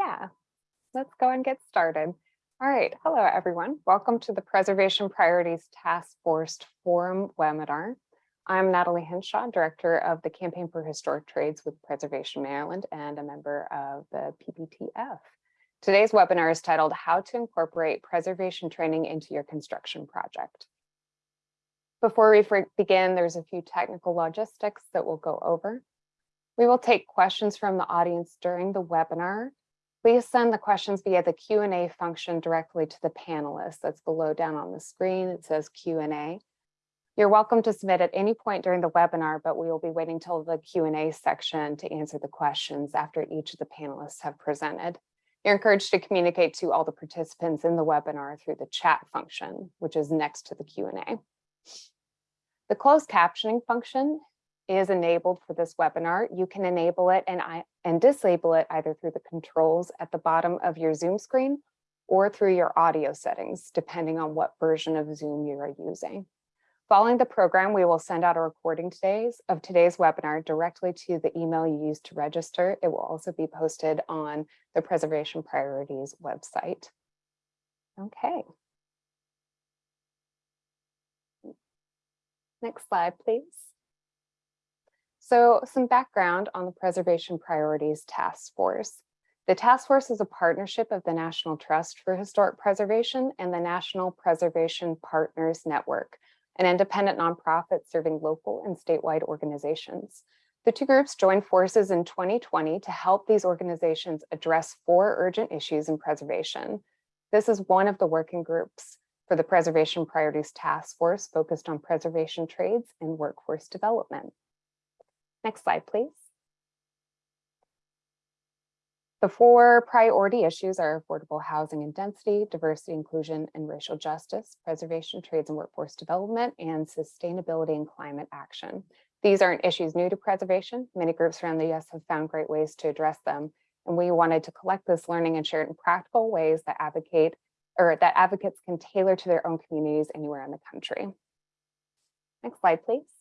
Yeah, let's go and get started. All right, hello everyone. Welcome to the Preservation Priorities Task Force Forum webinar. I'm Natalie Henshaw, Director of the Campaign for Historic Trades with Preservation Maryland and a member of the PPTF. Today's webinar is titled How to Incorporate Preservation Training into Your Construction Project. Before we begin, there's a few technical logistics that we'll go over. We will take questions from the audience during the webinar. Please send the questions via the Q&A function directly to the panelists. That's below down on the screen. It says Q&A. You're welcome to submit at any point during the webinar, but we will be waiting till the Q&A section to answer the questions after each of the panelists have presented. You're encouraged to communicate to all the participants in the webinar through the chat function, which is next to the Q&A. The closed captioning function is enabled for this webinar. You can enable it and, I, and disable it either through the controls at the bottom of your Zoom screen or through your audio settings, depending on what version of Zoom you are using. Following the program, we will send out a recording today's of today's webinar directly to the email you used to register. It will also be posted on the Preservation Priorities website. Okay. Next slide, please. So some background on the Preservation Priorities Task Force. The task force is a partnership of the National Trust for Historic Preservation and the National Preservation Partners Network, an independent nonprofit serving local and statewide organizations. The two groups joined forces in 2020 to help these organizations address four urgent issues in preservation. This is one of the working groups for the Preservation Priorities Task Force focused on preservation trades and workforce development. Next slide, please. The four priority issues are affordable housing and density, diversity, inclusion, and racial justice, preservation, trades and workforce development, and sustainability and climate action. These aren't issues new to preservation. Many groups around the US have found great ways to address them. And we wanted to collect this learning and share it in practical ways that advocate or that advocates can tailor to their own communities anywhere in the country. Next slide, please.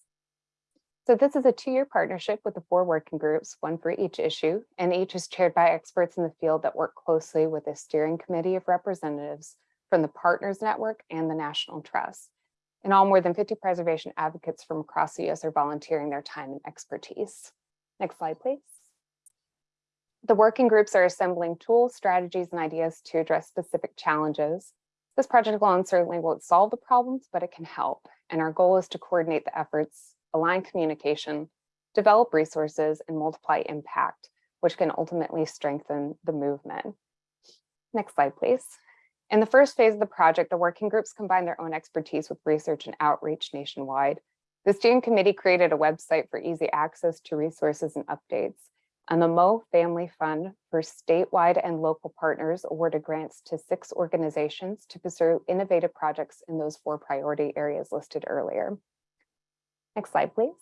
So this is a two-year partnership with the four working groups, one for each issue, and each is chaired by experts in the field that work closely with a steering committee of representatives from the Partners Network and the National Trust. In all, more than 50 preservation advocates from across the US are volunteering their time and expertise. Next slide, please. The working groups are assembling tools, strategies, and ideas to address specific challenges. This project alone certainly won't solve the problems, but it can help. And our goal is to coordinate the efforts align communication, develop resources, and multiply impact, which can ultimately strengthen the movement. Next slide, please. In the first phase of the project, the working groups combine their own expertise with research and outreach nationwide. The steering committee created a website for easy access to resources and updates. And the Moe Family Fund for statewide and local partners awarded grants to six organizations to pursue innovative projects in those four priority areas listed earlier. Next slide, please.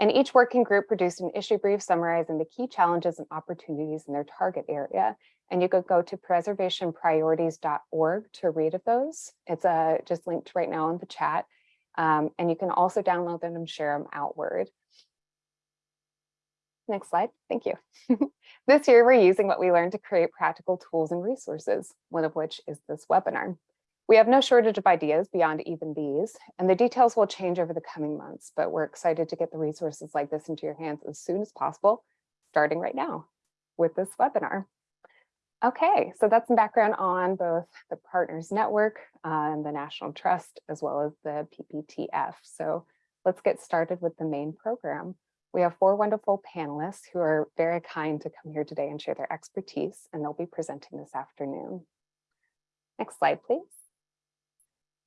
And each working group produced an issue brief summarizing the key challenges and opportunities in their target area. And you could go to preservationpriorities.org to read of those. It's uh, just linked right now in the chat. Um, and you can also download them and share them outward. Next slide, thank you. this year, we're using what we learned to create practical tools and resources, one of which is this webinar. We have no shortage of ideas beyond even these, and the details will change over the coming months, but we're excited to get the resources like this into your hands as soon as possible, starting right now with this webinar. Okay, so that's some background on both the Partners Network uh, and the National Trust, as well as the PPTF. So let's get started with the main program. We have four wonderful panelists who are very kind to come here today and share their expertise, and they'll be presenting this afternoon. Next slide, please.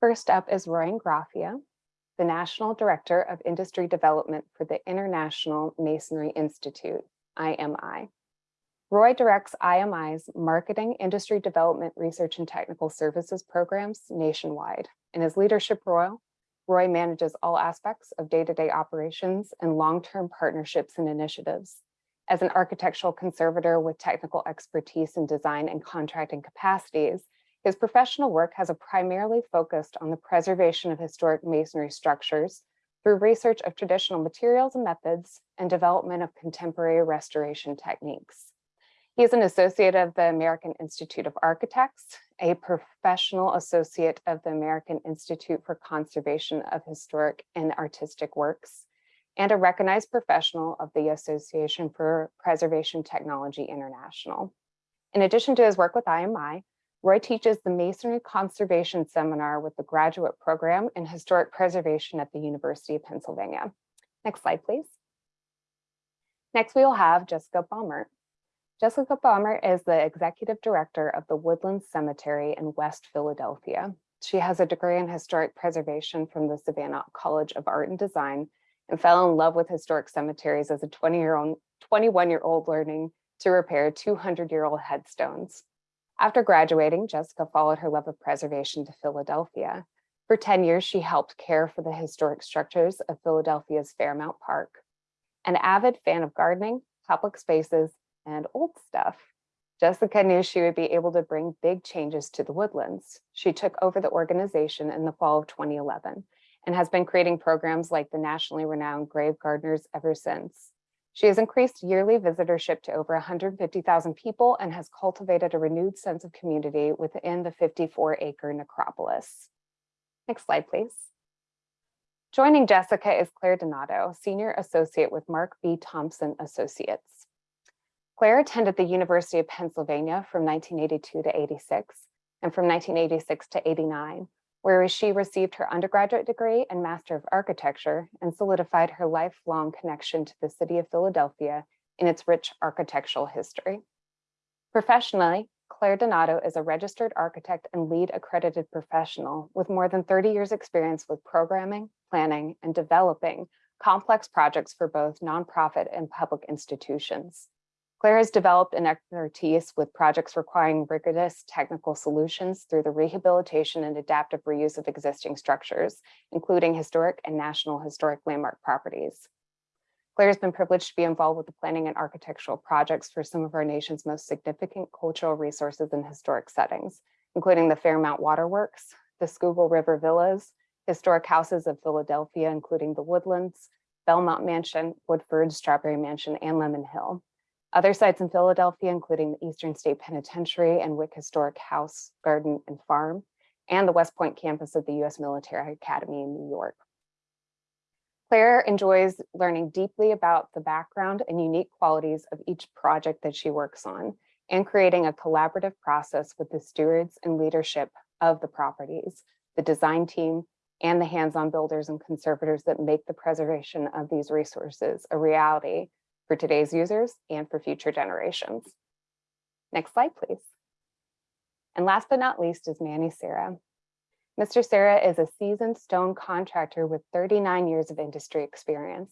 First up is Roy Ingraffia, the National Director of Industry Development for the International Masonry Institute, IMI. Roy directs IMI's Marketing, Industry Development, Research and Technical Services programs nationwide. In his leadership role, Roy manages all aspects of day-to-day -day operations and long-term partnerships and initiatives. As an architectural conservator with technical expertise in design and contracting capacities, his professional work has primarily focused on the preservation of historic masonry structures through research of traditional materials and methods and development of contemporary restoration techniques. He is an associate of the American Institute of Architects, a professional associate of the American Institute for Conservation of Historic and Artistic Works, and a recognized professional of the Association for Preservation Technology International. In addition to his work with IMI, Roy teaches the Masonry Conservation Seminar with the graduate program in historic preservation at the University of Pennsylvania. Next slide, please. Next, we will have Jessica Baumert. Jessica Baumert is the executive director of the Woodlands Cemetery in West Philadelphia. She has a degree in historic preservation from the Savannah College of Art and Design and fell in love with historic cemeteries as a 20 year old, 21 year old learning to repair 200 year old headstones. After graduating, Jessica followed her love of preservation to Philadelphia. For 10 years, she helped care for the historic structures of Philadelphia's Fairmount Park. An avid fan of gardening, public spaces, and old stuff, Jessica knew she would be able to bring big changes to the woodlands. She took over the organization in the fall of 2011 and has been creating programs like the nationally renowned Grave Gardeners ever since. She has increased yearly visitorship to over 150,000 people and has cultivated a renewed sense of community within the 54 acre necropolis. Next slide, please. Joining Jessica is Claire Donato, Senior Associate with Mark B. Thompson Associates. Claire attended the University of Pennsylvania from 1982 to 86 and from 1986 to 89, where she received her undergraduate degree and Master of Architecture and solidified her lifelong connection to the city of Philadelphia in its rich architectural history. Professionally, Claire Donato is a registered architect and LEED accredited professional with more than 30 years experience with programming, planning, and developing complex projects for both nonprofit and public institutions. Claire has developed an expertise with projects requiring rigorous technical solutions through the rehabilitation and adaptive reuse of existing structures, including historic and national historic landmark properties. Claire has been privileged to be involved with the planning and architectural projects for some of our nation's most significant cultural resources and historic settings, including the Fairmount Waterworks, the Schuylkill River Villas, historic houses of Philadelphia, including the Woodlands, Belmont Mansion, Woodford, Strawberry Mansion, and Lemon Hill. Other sites in Philadelphia, including the Eastern State Penitentiary and Wyck Historic House, Garden, and Farm, and the West Point campus of the U.S. Military Academy in New York. Claire enjoys learning deeply about the background and unique qualities of each project that she works on and creating a collaborative process with the stewards and leadership of the properties, the design team, and the hands-on builders and conservators that make the preservation of these resources a reality for today's users and for future generations. Next slide, please. And last but not least is Manny Serra. Mr. Serra is a seasoned stone contractor with 39 years of industry experience.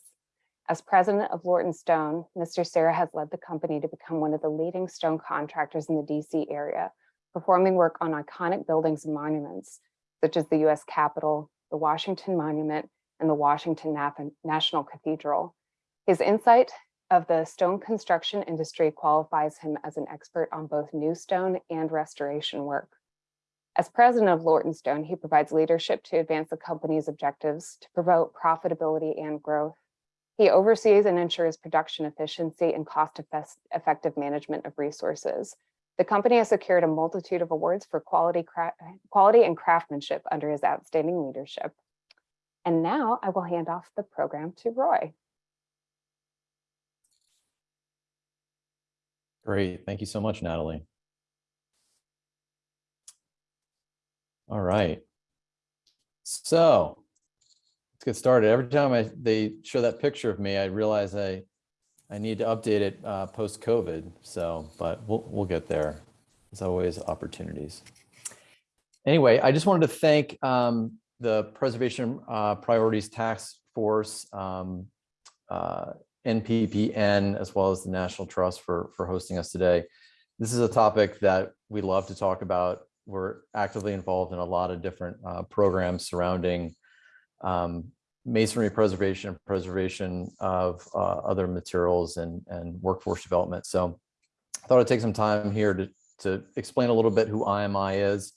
As president of Lorton Stone, Mr. Serra has led the company to become one of the leading stone contractors in the DC area, performing work on iconic buildings and monuments, such as the US Capitol, the Washington Monument, and the Washington National Cathedral. His insight of the stone construction industry qualifies him as an expert on both new stone and restoration work. As president of Lorton Stone, he provides leadership to advance the company's objectives to promote profitability and growth. He oversees and ensures production efficiency and cost-effective management of resources. The company has secured a multitude of awards for quality, quality and craftsmanship under his outstanding leadership. And now I will hand off the program to Roy. Great. Thank you so much, Natalie. All right. So let's get started. Every time I they show that picture of me, I realize I I need to update it uh, post COVID. So, but we'll we'll get there. There's always opportunities. Anyway, I just wanted to thank um, the Preservation uh, Priorities Task Force um, uh, NPPN, as well as the National Trust for, for hosting us today. This is a topic that we love to talk about. We're actively involved in a lot of different uh, programs surrounding um, masonry preservation, preservation of uh, other materials and, and workforce development. So I thought I'd take some time here to, to explain a little bit who IMI is,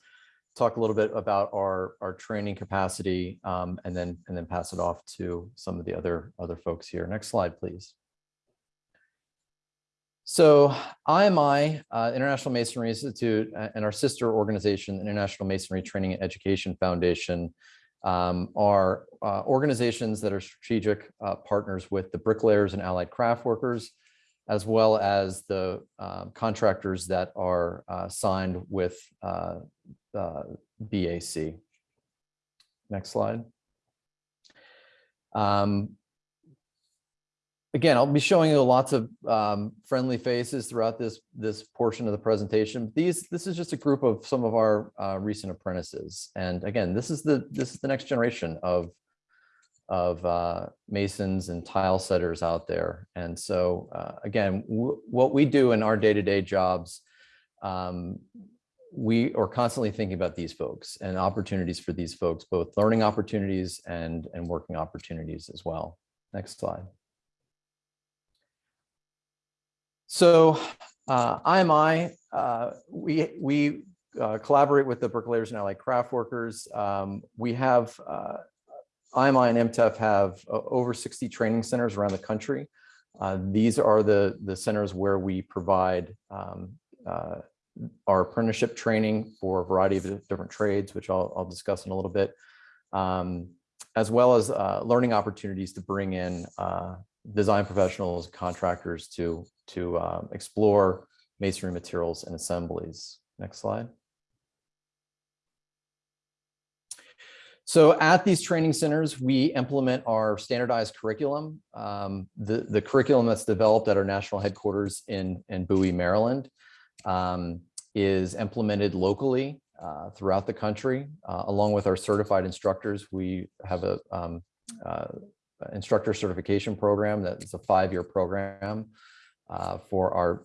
talk a little bit about our, our training capacity, um, and then and then pass it off to some of the other other folks here. Next slide, please. So IMI, uh, International Masonry Institute, uh, and our sister organization, International Masonry Training and Education Foundation, um, are uh, organizations that are strategic uh, partners with the bricklayers and allied craft workers, as well as the uh, contractors that are uh, signed with uh, BAC. Next slide. Um, again, I'll be showing you lots of um, friendly faces throughout this this portion of the presentation. These this is just a group of some of our uh, recent apprentices, and again, this is the this is the next generation of of uh, masons and tile setters out there. And so uh, again, what we do in our day to day jobs, um, we are constantly thinking about these folks and opportunities for these folks, both learning opportunities and and working opportunities as well. Next slide. So uh, IMI, uh, we, we uh, collaborate with the bricklayers and allied craft workers. Um, we have, uh, IMI and MTEF have uh, over 60 training centers around the country. Uh, these are the, the centers where we provide um, uh, our apprenticeship training for a variety of different trades, which I'll, I'll discuss in a little bit, um, as well as uh, learning opportunities to bring in uh, design professionals, contractors to, to um, explore masonry materials and assemblies. Next slide. So at these training centers, we implement our standardized curriculum. Um, the, the curriculum that's developed at our national headquarters in, in Bowie, Maryland, um, is implemented locally uh, throughout the country. Uh, along with our certified instructors, we have a um, uh, instructor certification program that is a five-year program uh, for our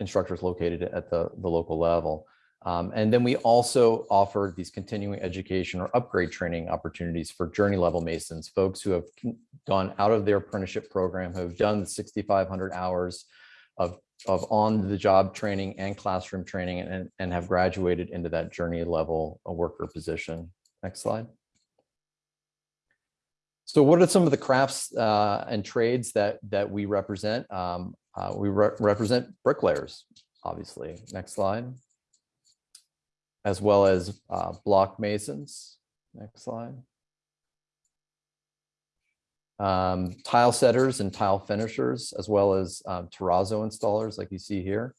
instructors located at the, the local level. Um, and then we also offer these continuing education or upgrade training opportunities for journey level Masons, folks who have gone out of their apprenticeship program, who have done the 6,500 hours of, of on the job training and classroom training and, and have graduated into that journey level a worker position. Next slide. So what are some of the crafts uh, and trades that that we represent? Um, uh, we re represent bricklayers, obviously. Next slide. As well as uh, block masons. Next slide. Um, tile setters and tile finishers, as well as um, terrazzo installers like you see here.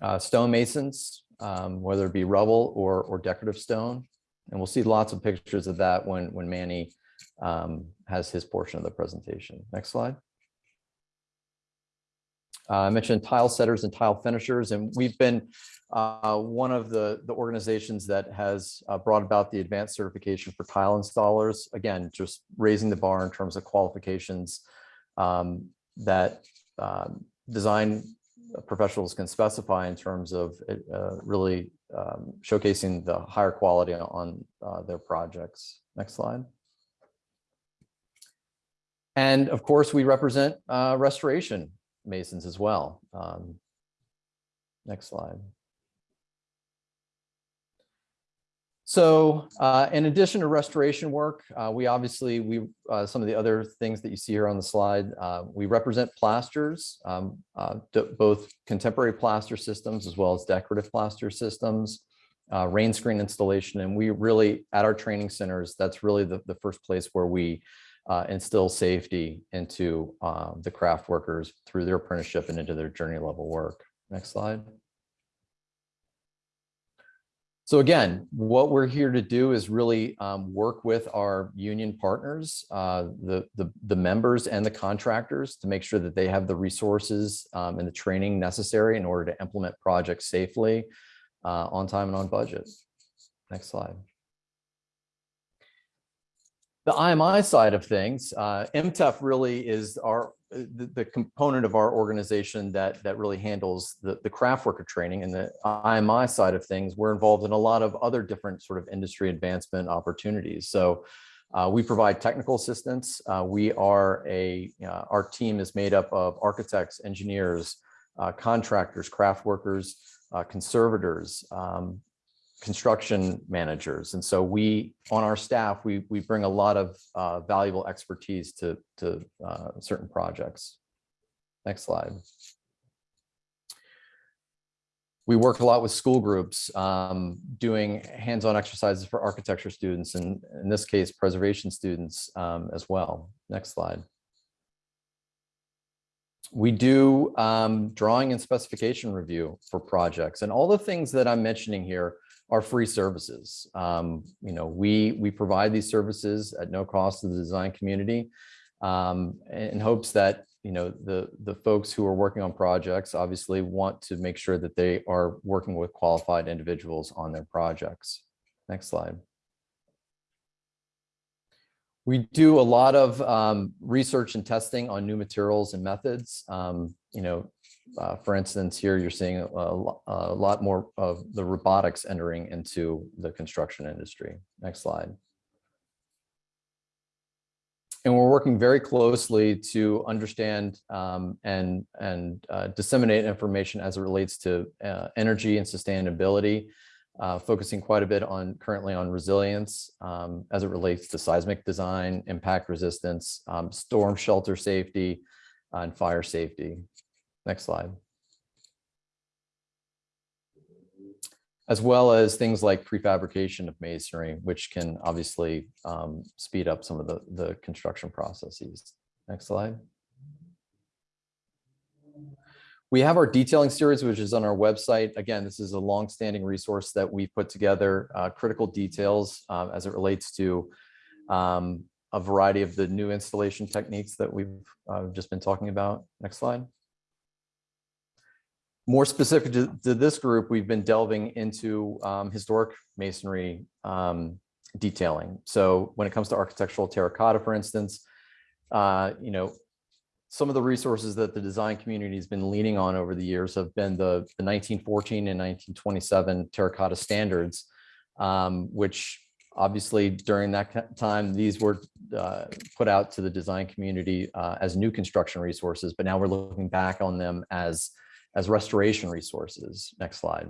Uh, stonemasons, um, whether it be rubble or, or decorative stone. And we'll see lots of pictures of that when, when Manny um, has his portion of the presentation. Next slide. Uh, I mentioned tile setters and tile finishers, and we've been uh, one of the, the organizations that has uh, brought about the advanced certification for tile installers. Again, just raising the bar in terms of qualifications um, that um, design professionals can specify in terms of uh, really um, showcasing the higher quality on uh, their projects. Next slide. And of course, we represent restoration masons as well. Um, next slide. So uh, in addition to restoration work, uh, we obviously, we uh, some of the other things that you see here on the slide, uh, we represent plasters, um, uh, both contemporary plaster systems as well as decorative plaster systems, uh, rain screen installation. And we really, at our training centers, that's really the, the first place where we instill safety into the craft workers through their apprenticeship and into their journey level work. Next slide. So again, what we're here to do is really um, work with our union partners, uh, the, the, the, members and the contractors to make sure that they have the resources um, and the training necessary in order to implement projects safely, uh, on time and on budget. Next slide. The IMI side of things, uh, MTEF really is our uh, the, the, component of our organization that that really handles the, the craft worker training and the IMI side of things, we're involved in a lot of other different sort of industry advancement opportunities. So uh, we provide technical assistance. Uh, we are a, uh, our team is made up of architects, engineers, uh, contractors, craft workers, conservators, um, construction managers. And so we, on our staff, we, we bring a lot of uh, valuable expertise to, to uh, certain projects. Next slide. We work a lot with school groups, um, doing hands-on exercises for architecture students, and in this case, preservation students um, as well. Next slide. We do um, drawing and specification review for projects, and all the things that I'm mentioning here are free services. Um, you know, we we provide these services at no cost to the design community, um, in hopes that you know the the folks who are working on projects obviously want to make sure that they are working with qualified individuals on their projects. Next slide. We do a lot of um, research and testing on new materials and methods. Um, you know, uh, for instance, here you're seeing a, a lot more of the robotics entering into the construction industry. Next slide. And we're working very closely to understand um, and, and uh, disseminate information as it relates to uh, energy and sustainability, uh, focusing quite a bit on currently on resilience um, as it relates to seismic design, impact resistance, um, storm shelter safety, and fire safety. Next slide. As well as things like prefabrication of masonry, which can obviously um, speed up some of the, the construction processes. Next slide. We have our detailing series, which is on our website. Again, this is a long-standing resource that we've put together, uh, critical details um, as it relates to um, a variety of the new installation techniques that we've uh, just been talking about. Next slide. More specific to, to this group, we've been delving into um, historic masonry um, detailing. So when it comes to architectural terracotta, for instance, uh, you know, some of the resources that the design community has been leaning on over the years have been the, the 1914 and 1927 terracotta standards, um, which obviously during that time, these were uh, put out to the design community uh, as new construction resources, but now we're looking back on them as, as restoration resources. Next slide.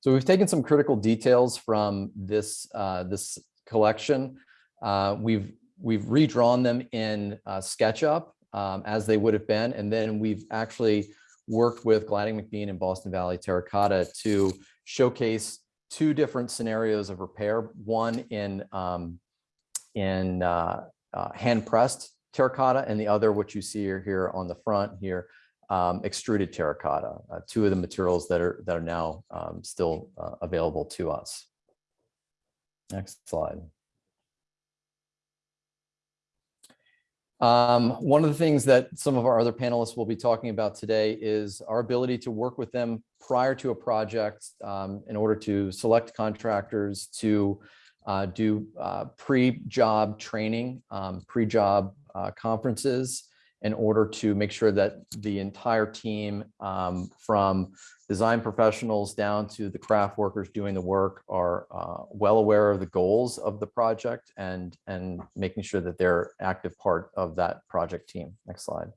So we've taken some critical details from this, uh, this collection. Uh, we've, we've redrawn them in uh, SketchUp um, as they would have been. And then we've actually worked with Gladding McBean and Boston Valley Terracotta to showcase two different scenarios of repair, one in, um, in uh, uh, hand pressed terracotta and the other, which you see here on the front here, um, extruded terracotta, uh, two of the materials that are, that are now um, still uh, available to us. Next slide. Um, one of the things that some of our other panelists will be talking about today is our ability to work with them prior to a project um, in order to select contractors to uh, do uh, pre-job training, um, pre-job uh, conferences in order to make sure that the entire team um, from design professionals down to the craft workers doing the work are uh, well aware of the goals of the project and, and making sure that they're active part of that project team. Next slide.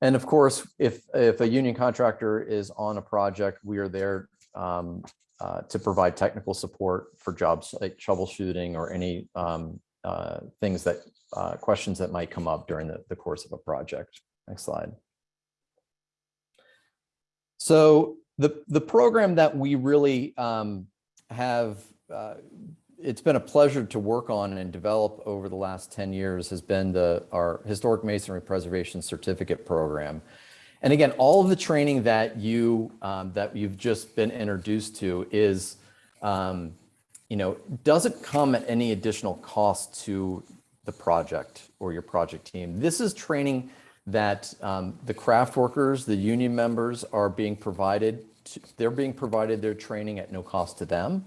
And of course, if, if a union contractor is on a project, we are there um, uh, to provide technical support for jobs like troubleshooting or any um, uh, things that, uh, questions that might come up during the, the course of a project. Next slide. So the, the program that we really um, have, uh, it's been a pleasure to work on and develop over the last 10 years has been the, our Historic Masonry Preservation Certificate Program. And again, all of the training that you, um, that you've just been introduced to is, um, you know, doesn't come at any additional cost to the project or your project team. This is training that um, the craft workers, the union members are being provided, to, they're being provided their training at no cost to them.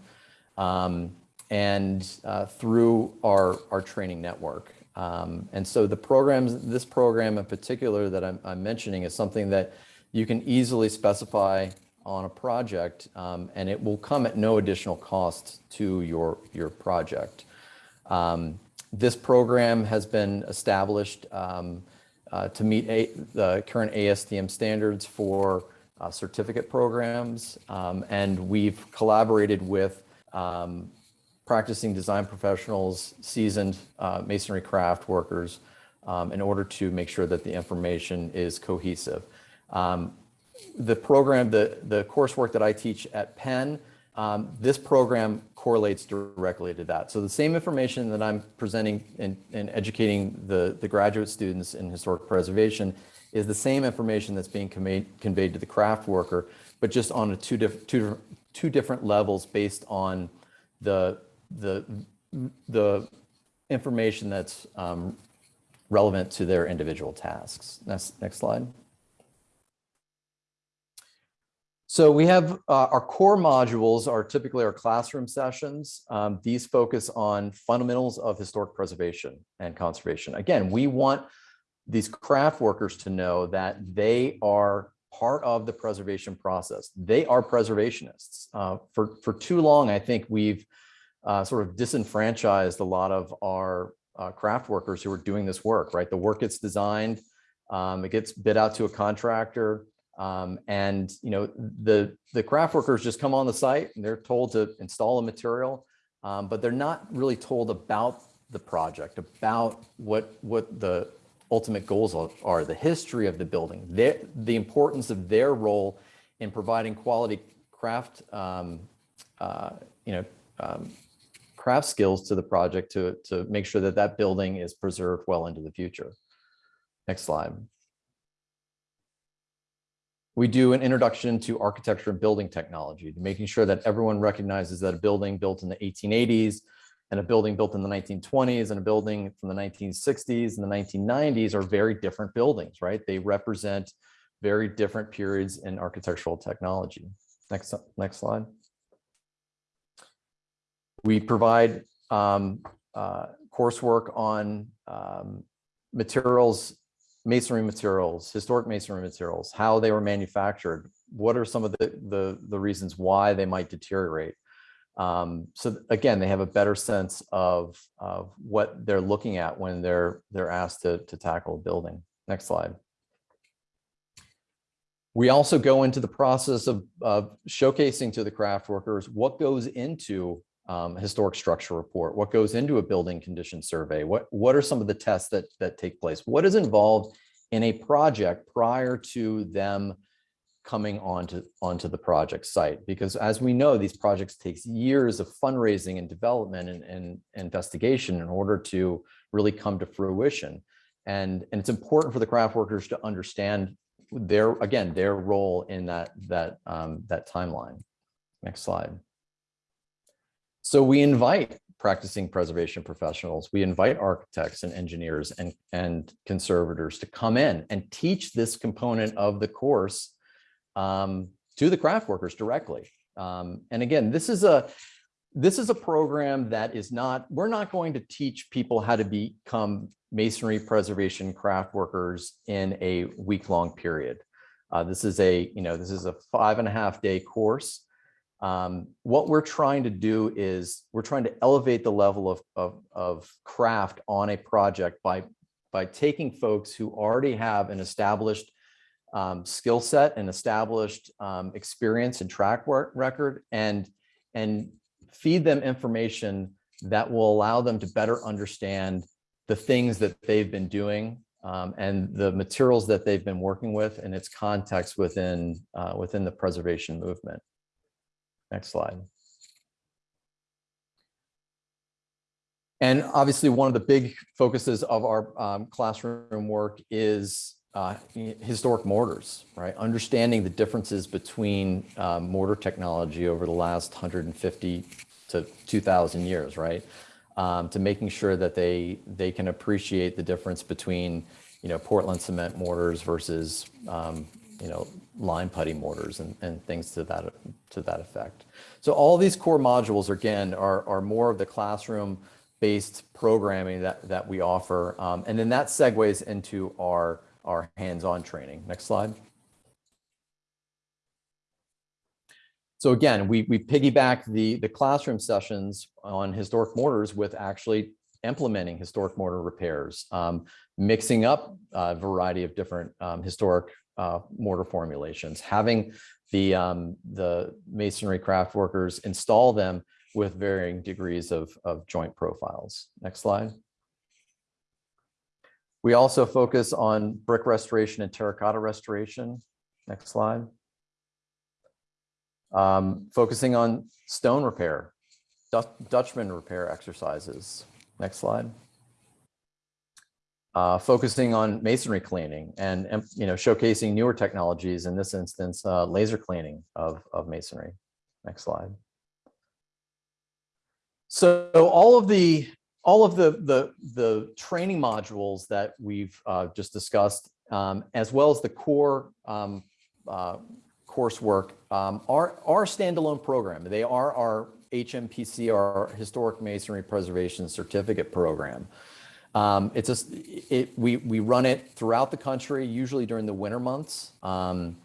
Um, and uh, through our, our training network. Um, and so the programs, this program in particular that I'm, I'm, mentioning is something that you can easily specify on a project um, and it will come at no additional cost to your, your project. Um, this program has been established um, uh, to meet a, the current ASTM standards for uh, certificate programs, um, and we've collaborated with um, practicing design professionals, seasoned uh, masonry craft workers, um, in order to make sure that the information is cohesive. Um, the program, the, the coursework that I teach at Penn, um, this program correlates directly to that. So the same information that I'm presenting and, educating the, the graduate students in historic preservation is the same information that's being conveyed, conveyed to the craft worker, but just on a two, diff, two, two different levels based on the, the, the information that's um, relevant to their individual tasks. Next, next slide. So we have uh, our core modules are typically our classroom sessions. Um, these focus on fundamentals of historic preservation and conservation. Again, we want these craft workers to know that they are part of the preservation process. They are preservationists. Uh, for, for too long, I think we've uh, sort of disenfranchised a lot of our uh, craft workers who are doing this work, right? The work gets designed, um, it gets bid out to a contractor, um, and you know the the craft workers just come on the site and they're told to install a material, um, but they're not really told about the project, about what what the ultimate goals are, the history of the building, their, the importance of their role in providing quality craft, um, uh, you know, um, craft skills to the project to, to make sure that that building is preserved well into the future. Next slide. We do an introduction to architecture and building technology, making sure that everyone recognizes that a building built in the 1880s and a building built in the 1920s and a building from the 1960s and the 1990s are very different buildings, right? They represent very different periods in architectural technology. Next, next slide. We provide um, uh, coursework on um, materials, masonry materials, historic masonry materials, how they were manufactured, what are some of the, the, the reasons why they might deteriorate. Um, so again, they have a better sense of, of what they're looking at when they're, they're asked to, to tackle a building. Next slide. We also go into the process of, of showcasing to the craft workers what goes into um, historic structure report, what goes into a building condition survey, what, what are some of the tests that, that take place, what is involved in a project prior to them coming onto, onto the project site. Because as we know, these projects takes years of fundraising and development and, and investigation in order to really come to fruition. And, and it's important for the craft workers to understand their, again, their role in that, that, um, that timeline. Next slide. So we invite practicing preservation professionals, we invite architects and engineers and, and conservators to come in and teach this component of the course um, to the craft workers directly. Um, and again, this is a this is a program that is not, we're not going to teach people how to become masonry preservation craft workers in a week-long period. Uh, this is a, you know, this is a five and a half day course. Um, what we're trying to do is we're trying to elevate the level of, of, of craft on a project by, by taking folks who already have an established um, skill set and established um, experience and track record and, and feed them information that will allow them to better understand the things that they've been doing um, and the materials that they've been working with and its context within, uh, within the preservation movement. Next slide. And obviously one of the big focuses of our um, classroom work is uh, historic mortars, right? Understanding the differences between uh, mortar technology over the last 150 to 2000 years, right? Um, to making sure that they they can appreciate the difference between, you know, Portland cement mortars versus, um, you know, lime putty mortars and, and things to that to that effect. So all these core modules, again, are, are more of the classroom based programming that, that we offer. Um, and then that segues into our our hands-on training. Next slide. So again, we, we piggyback the, the classroom sessions on historic mortars with actually implementing historic mortar repairs, um, mixing up a variety of different um, historic uh, mortar formulations, having the, um, the masonry craft workers install them with varying degrees of, of joint profiles. Next slide. We also focus on brick restoration and terracotta restoration. Next slide. Um, focusing on stone repair, Dutchman repair exercises. Next slide. Uh, focusing on masonry cleaning and, and, you know, showcasing newer technologies, in this instance, uh, laser cleaning of, of masonry. Next slide. So all of the, all of the, the, the training modules that we've uh, just discussed, um, as well as the core um, uh, coursework um, are, are standalone program. They are our HMPC, our Historic Masonry Preservation Certificate Program. Um, it's just, it, we, we run it throughout the country, usually during the winter months. Um,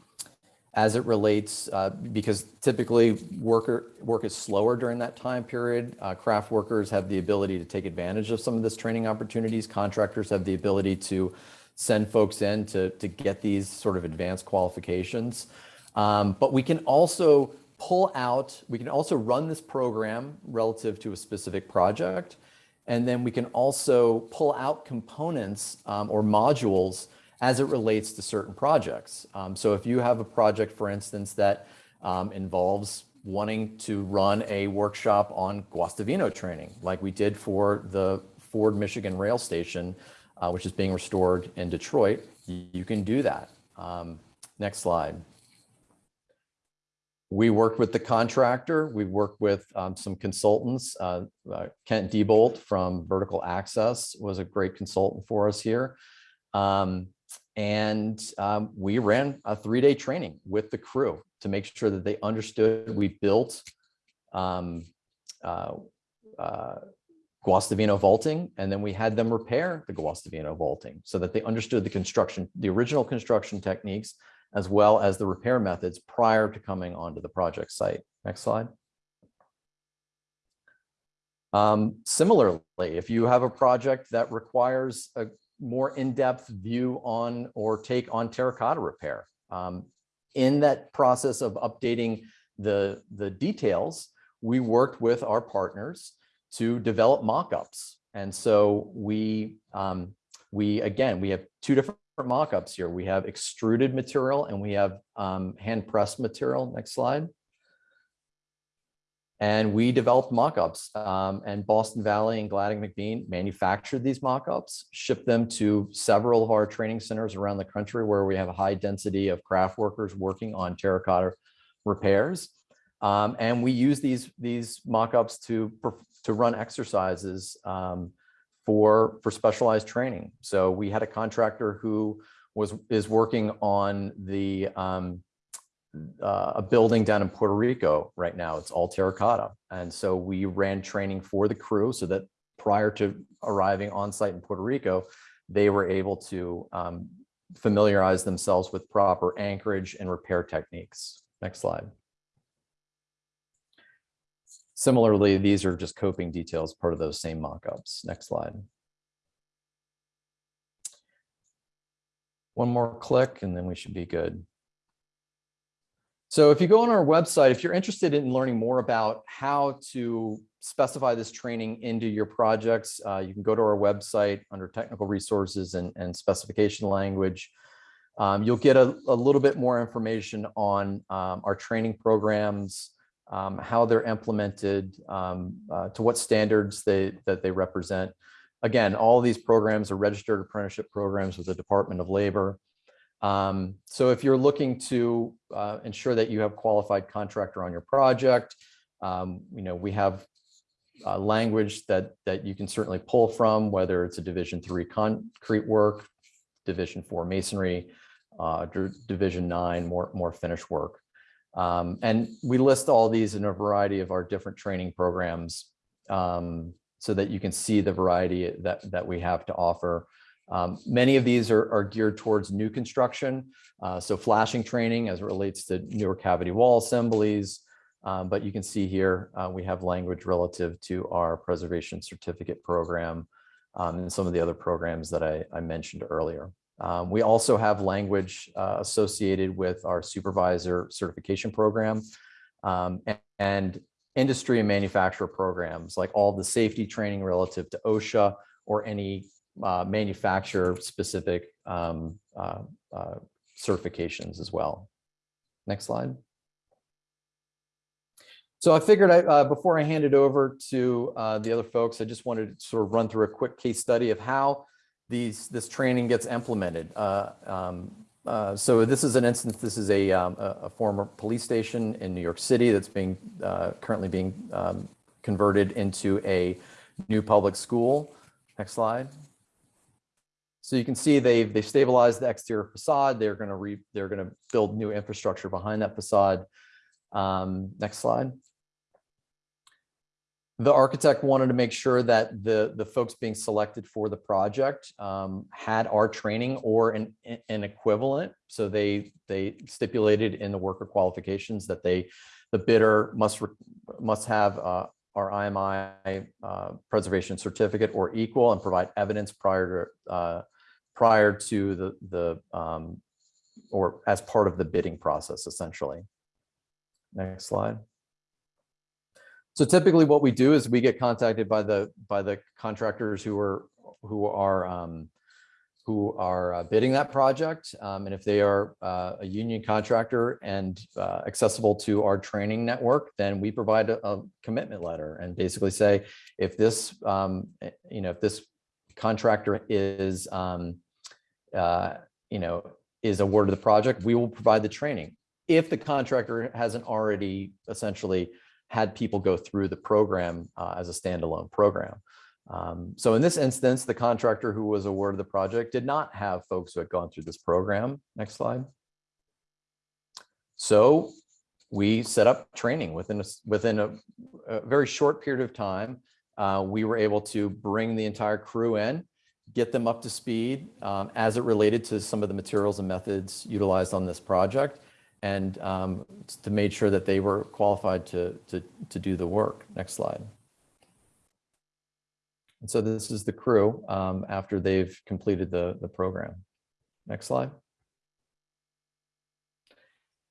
as it relates, uh, because typically worker, work is slower during that time period. Uh, craft workers have the ability to take advantage of some of this training opportunities. Contractors have the ability to send folks in to, to get these sort of advanced qualifications. Um, but we can also pull out, we can also run this program relative to a specific project. And then we can also pull out components um, or modules as it relates to certain projects. Um, so if you have a project, for instance, that um, involves wanting to run a workshop on Guastavino training, like we did for the Ford Michigan Rail Station, uh, which is being restored in Detroit, you, you can do that. Um, next slide. We worked with the contractor. We worked with um, some consultants. Uh, uh, Kent Diebolt from Vertical Access was a great consultant for us here. Um, and um, we ran a three-day training with the crew to make sure that they understood we built um, uh, uh, Guastavino vaulting, and then we had them repair the Guastavino vaulting so that they understood the construction, the original construction techniques, as well as the repair methods prior to coming onto the project site. Next slide. Um, similarly, if you have a project that requires a more in-depth view on or take on terracotta repair, um, in that process of updating the, the details, we worked with our partners to develop mock-ups. And so we, um, we, again, we have two different mock-ups here. We have extruded material and we have um, hand pressed material. Next slide. And we developed mock-ups um, and Boston Valley and Gladding McBean manufactured these mock-ups, shipped them to several of our training centers around the country where we have a high density of craft workers working on terracotta repairs. Um, and we use these, these mock-ups to, to run exercises um, for, for specialized training. So we had a contractor who was, is working on the, um, uh, a building down in Puerto Rico right now. It's all terracotta. And so we ran training for the crew so that prior to arriving on site in Puerto Rico, they were able to um, familiarize themselves with proper anchorage and repair techniques. Next slide. Similarly, these are just coping details, part of those same mock-ups. Next slide. One more click and then we should be good. So if you go on our website, if you're interested in learning more about how to specify this training into your projects, uh, you can go to our website under technical resources and, and specification language. Um, you'll get a, a, little bit more information on um, our training programs, um, how they're implemented, um, uh, to what standards they, that they represent. Again, all these programs are registered apprenticeship programs with the Department of Labor. Um, so if you're looking to uh, ensure that you have qualified contractor on your project, um, you know, we have uh, language that that you can certainly pull from, whether it's a division three concrete work, division four masonry, uh, division nine, more, more finish work. Um, and we list all these in a variety of our different training programs um, so that you can see the variety that, that we have to offer. Um, many of these are, are, geared towards new construction, uh, so flashing training as it relates to newer cavity wall assemblies. Um, but you can see here uh, we have language relative to our preservation certificate program um, and some of the other programs that I, I mentioned earlier. Um, we also have language uh, associated with our supervisor certification program um, a- and industry and manufacturer programs, like all the safety training relative to OSHA or any uh, manufacturer specific um, uh, uh, certifications as well. Next slide. So I figured I, uh, before I hand it over to uh, the other folks, I just wanted to sort of run through a quick case study of how these, this training gets implemented. Uh, um, uh, So this is an instance, this is a, um, a former police station in New York City that's being, uh, currently being um, converted into a new public school. Next slide. So you can see they've, they've stabilized the exterior facade. They're going to re, they're going to build new infrastructure behind that facade. Um, Next slide. The architect wanted to make sure that the, the folks being selected for the project um, had our training or an, an equivalent. So they, they stipulated in the worker qualifications that they, the bidder must, must have uh, our IMI uh, preservation certificate or equal and provide evidence prior to, uh, prior to the, the, um, or as part of the bidding process, essentially. Next slide. So typically what we do is we get contacted by the, by the contractors who are, who are, um, who are uh, bidding that project. Um, and if they are uh, a union contractor and uh, accessible to our training network, then we provide a, a commitment letter and basically say, if this, um, eh, you know, if this contractor is, um, uh, you know, is awarded the project, we will provide the training. If the contractor hasn't already essentially had people go through the program uh, as a standalone program. Um, so in this instance, the contractor who was awarded the project did not have folks who had gone through this program. Next slide. So we set up training within a, within a, a very short period of time. Uh, we were able to bring the entire crew in, get them up to speed um, as it related to some of the materials and methods utilized on this project and um, to make sure that they were qualified to, to, to do the work. Next slide. And so this is the crew um, after they've completed the, the program. Next slide.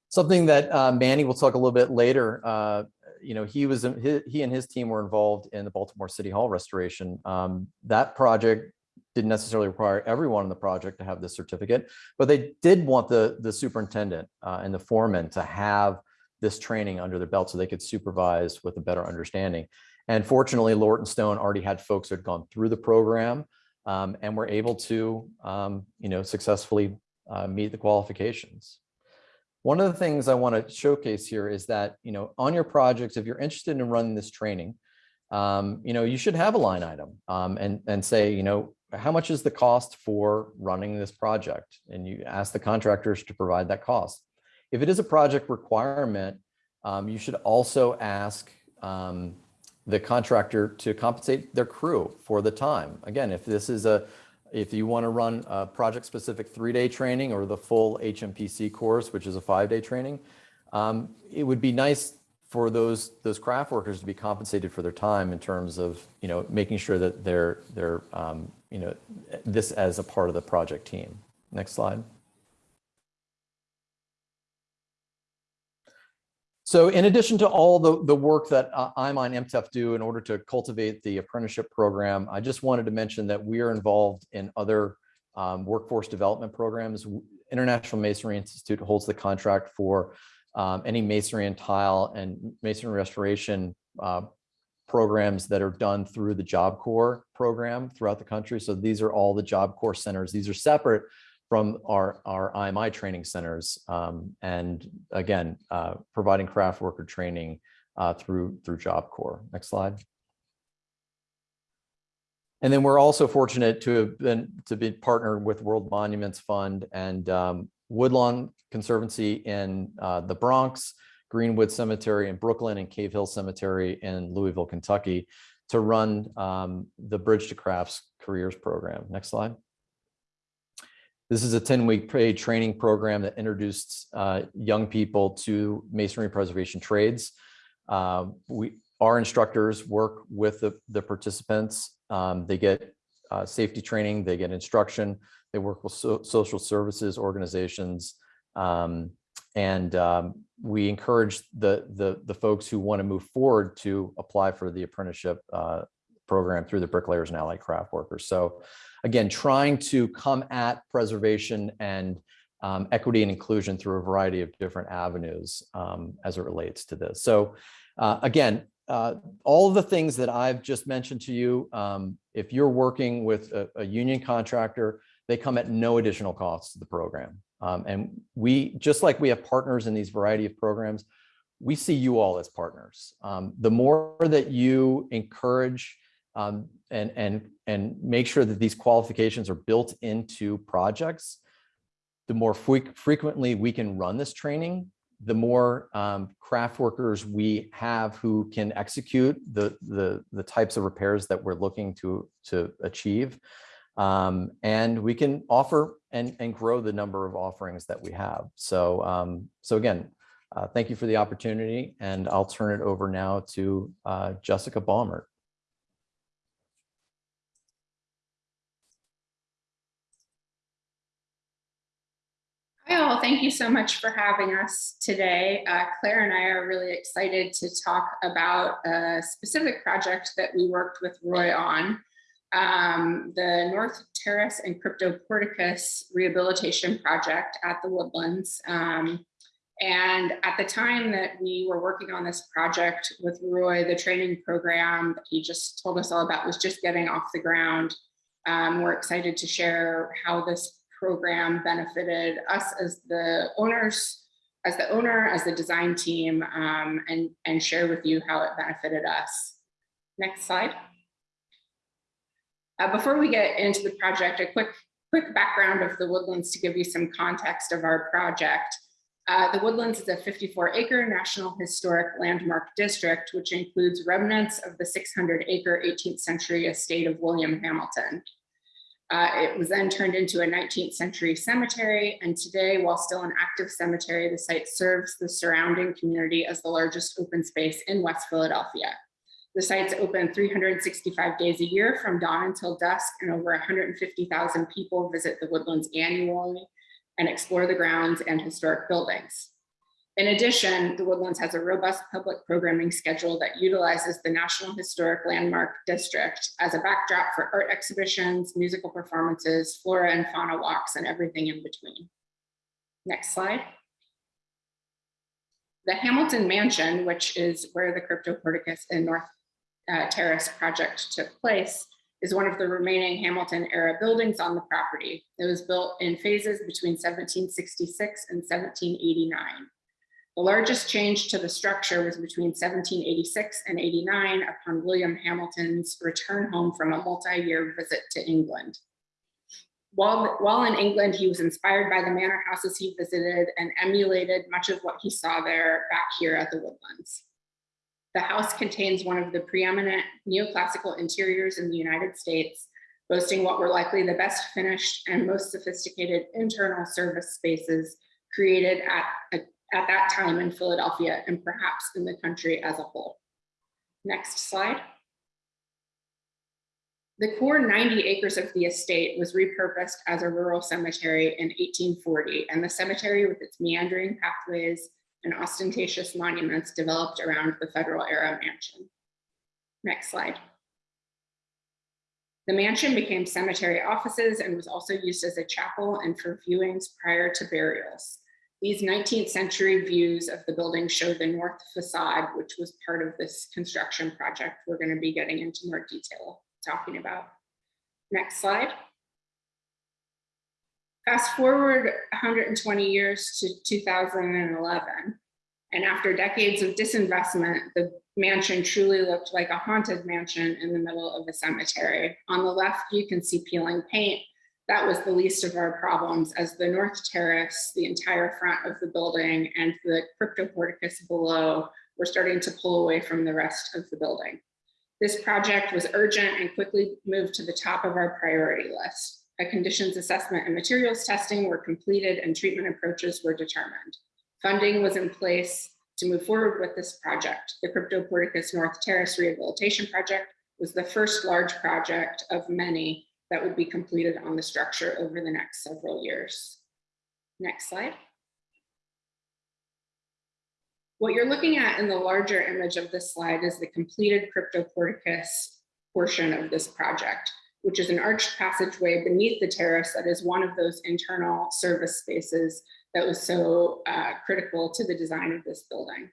Something that uh, Manny will talk a little bit later, uh, you know, he was, he, he and his team were involved in the Baltimore City Hall restoration. Um, That project didn't necessarily require everyone in the project to have this certificate, but they did want the, the superintendent uh, and the foreman to have this training under their belt so they could supervise with a better understanding. And fortunately, Lorton Stone already had folks who had gone through the program um, and were able to, um, you know, successfully uh, meet the qualifications. One of the things I want to showcase here is that, you know, on your projects, if you're interested in running this training, um, you know, you should have a line item um, and, and say, you know, how much is the cost for running this project? And you ask the contractors to provide that cost. If it is a project requirement, um, you should also ask um, the contractor to compensate their crew for the time. Again, if this is a, if you want to run a project-specific three-day training or the full HMPC course, which is a five-day training, um, it would be nice for those those craft workers to be compensated for their time in terms of you know making sure that they're they're um, you know this as a part of the project team. Next slide. So in addition to all the, the work that uh, IMTEF do in order to cultivate the apprenticeship program, I just wanted to mention that we are involved in other um, workforce development programs. International Masonry Institute holds the contract for um, any masonry and tile and masonry restoration uh, programs that are done through the Job Corps program throughout the country. So these are all the Job Corps centers. These are separate from our, our IMI training centers. Um, and again, uh, providing craft worker training uh, through, through Job Corps. Next slide. And then we're also fortunate to have been, to be partnered with World Monuments Fund and um, Woodlawn Conservancy in uh, the Bronx, Greenwood Cemetery in Brooklyn, and Cave Hill Cemetery in Louisville, Kentucky, to run um, the Bridge to Crafts Careers Program. Next slide. This is a 10-week paid training program that introduced uh, young people to masonry preservation trades. Uh, we, our instructors work with the, the participants. Um, they get uh, safety training, they get instruction, they work with so- social services organizations. um, And um, we encourage the, the, the folks who want to move forward to apply for the apprenticeship uh, program through the bricklayers and allied craft workers. So again, trying to come at preservation and um, equity and inclusion through a variety of different avenues um, as it relates to this. So uh, again, uh, all the things that I've just mentioned to you, um, if you're working with a, a union contractor, they come at no additional cost to the program. Um, and we, just like we have partners in these variety of programs, we see you all as partners. Um, the more that you encourage um, and, and, and make sure that these qualifications are built into projects, the more fre- frequently we can run this training, the more um, craft workers we have who can execute the, the, the types of repairs that we're looking to, to achieve. Um, and we can offer and, and grow the number of offerings that we have. So, um, so again, uh, thank you for the opportunity and I'll turn it over now to uh, Jessica Baumert. All, thank you so much for having us today. Uh, Claire and I are really excited to talk about a specific project that we worked with Roy on. um, the North Terrace and Crypto Porticus Rehabilitation Project at the Woodlands. Um, and at the time that we were working on this project with Roy, the training program that he just told us all about was just getting off the ground. Um, we're excited to share how this program benefited us as the owners, as the owner, as the design team, um, and, and share with you how it benefited us. Next slide. Uh, before we get into the project, a quick, quick background of the Woodlands to give you some context of our project. Uh, the Woodlands is a 54 acre National Historic Landmark District, which includes remnants of the 600 acre 18th century estate of William Hamilton. Uh, it was then turned into a 19th century cemetery, and today, while still an active cemetery, the site serves the surrounding community as the largest open space in West Philadelphia. The site's open 365 days a year from dawn until dusk, and over 150,000 people visit the woodlands annually and explore the grounds and historic buildings. In addition, the Woodlands has a robust public programming schedule that utilizes the National Historic Landmark District as a backdrop for art exhibitions, musical performances, flora and fauna walks, and everything in between. Next slide. The Hamilton Mansion, which is where the Crypto Porticus and North uh, Terrace project took place, is one of the remaining Hamilton era buildings on the property. It was built in phases between 1766 and 1789. The largest change to the structure was between 1786 and 89 upon William Hamilton's return home from a multi-year visit to England. While, while in England, he was inspired by the manor houses he visited and emulated much of what he saw there back here at the Woodlands. The house contains one of the preeminent neoclassical interiors in the United States, boasting what were likely the best finished and most sophisticated internal service spaces created at, at, at that time in Philadelphia and perhaps in the country as a whole. Next slide. The core 90 acres of the estate was repurposed as a rural cemetery in 1840, and the cemetery with its meandering pathways and ostentatious monuments developed around the federal era mansion. Next slide. The mansion became cemetery offices and was also used as a chapel and for viewings prior to burials. These 19th century views of the building show the north facade, which was part of this construction project we're going to be getting into more detail talking about. Next slide. Fast forward 120 years to 2011, and after decades of disinvestment, the mansion truly looked like a haunted mansion in the middle of a cemetery. On the left, you can see peeling paint. That was the least of our problems as the North Terrace, the entire front of the building, and the crypto porticus below were starting to pull away from the rest of the building. This project was urgent and quickly moved to the top of our priority list. A conditions assessment and materials testing were completed and treatment approaches were determined. Funding was in place to move forward with this project. The Crypto Porticus North Terrace Rehabilitation Project was the first large project of many that would be completed on the structure over the next several years. Next slide. What you're looking at in the larger image of this slide is the completed cryptoporticus portion of this project, which is an arched passageway beneath the terrace that is one of those internal service spaces that was so uh, critical to the design of this building.